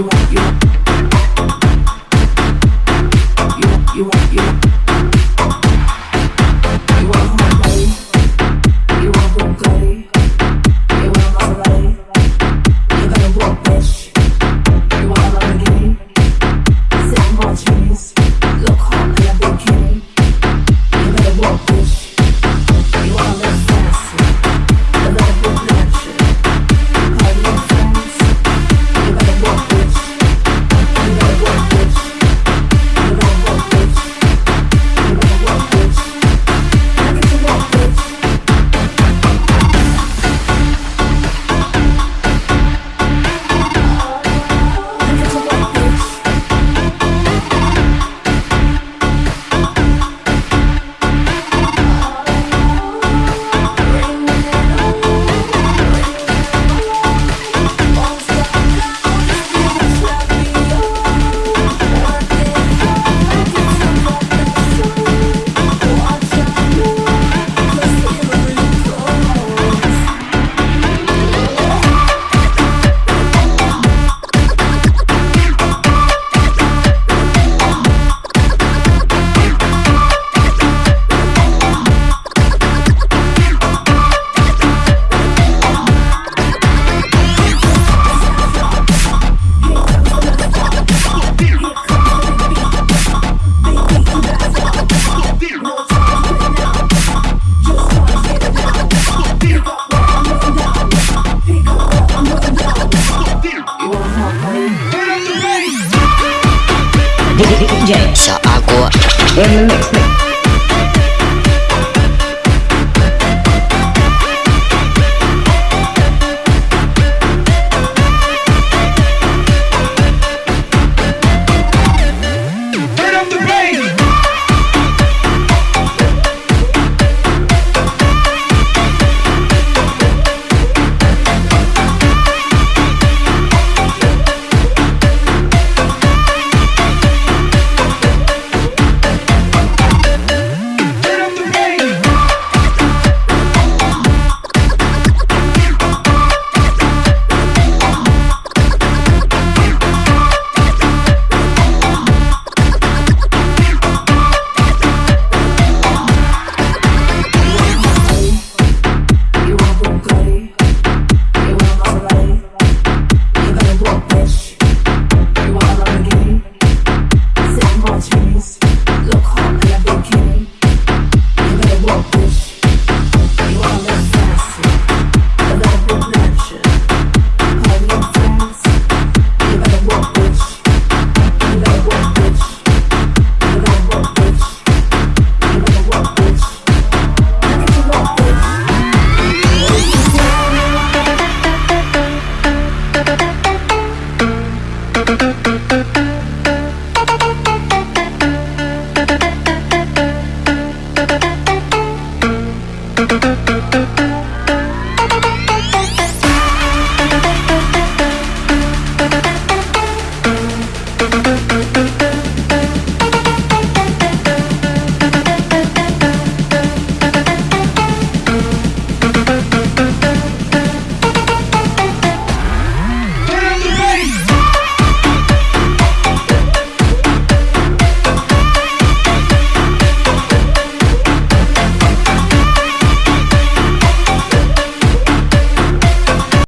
you want you 小阿郭 Thank you.